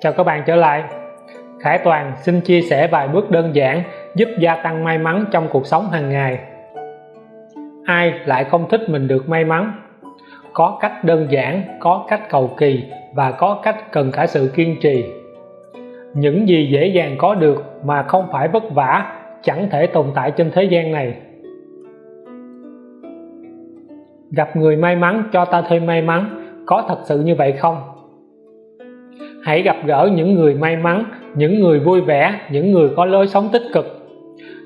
Chào các bạn trở lại. Khải Toàn xin chia sẻ vài bước đơn giản giúp gia tăng may mắn trong cuộc sống hàng ngày. Ai lại không thích mình được may mắn? Có cách đơn giản, có cách cầu kỳ và có cách cần cả sự kiên trì. Những gì dễ dàng có được mà không phải vất vả chẳng thể tồn tại trên thế gian này. Gặp người may mắn cho ta thêm may mắn, có thật sự như vậy không? Hãy gặp gỡ những người may mắn, những người vui vẻ, những người có lối sống tích cực.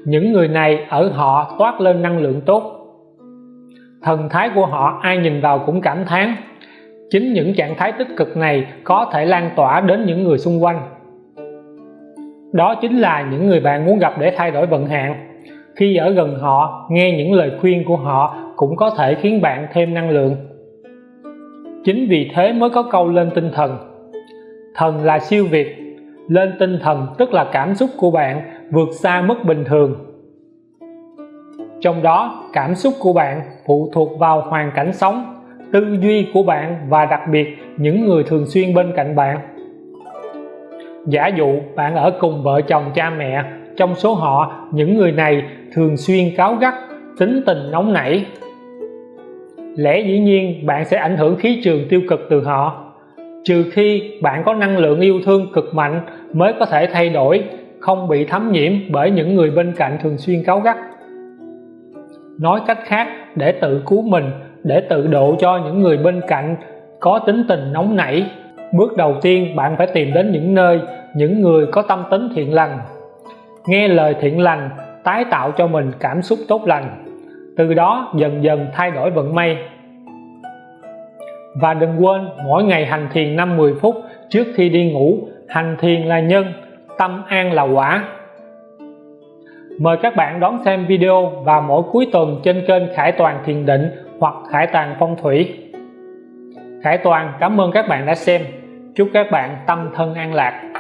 Những người này ở họ toát lên năng lượng tốt. Thần thái của họ ai nhìn vào cũng cảm thán. Chính những trạng thái tích cực này có thể lan tỏa đến những người xung quanh. Đó chính là những người bạn muốn gặp để thay đổi vận hạn. Khi ở gần họ, nghe những lời khuyên của họ cũng có thể khiến bạn thêm năng lượng. Chính vì thế mới có câu lên tinh thần thần là siêu việt. Lên tinh thần, tức là cảm xúc của bạn, vượt xa mức bình thường. Trong đó, cảm xúc của bạn phụ thuộc vào hoàn cảnh sống, tư duy của bạn và đặc biệt những người thường xuyên bên cạnh bạn. Giả dụ, bạn ở cùng vợ chồng cha mẹ, trong số họ, những người này thường xuyên cáu gắt, tính tình nóng nảy. Lẽ dĩ nhiên, bạn sẽ ảnh hưởng khí trường tiêu cực từ họ trừ khi bạn có năng lượng yêu thương cực mạnh mới có thể thay đổi, không bị thấm nhiễm bởi những người bên cạnh thường xuyên cáu gắt. Nói cách khác, để tự cứu mình, để tự độ cho những người bên cạnh có tính tình nóng nảy, bước đầu tiên bạn phải tìm đến những nơi, những người có tâm tính thiện lành. Nghe lời thiện lành, tái tạo cho mình cảm xúc tốt lành. Từ đó dần dần thay đổi vận may và đừng quên, mỗi ngày hành thiền 5-10 phút trước khi đi ngủ, hành thiền là nhân, tâm an là quả. Mời các bạn đón xem video vào mỗi cuối tuần trên kênh Khải Toàn Thiền Định hoặc Khải Toàn Phong Thủy. Khải Toàn, cảm ơn các bạn đã xem. Chúc các bạn tâm thân an lạc.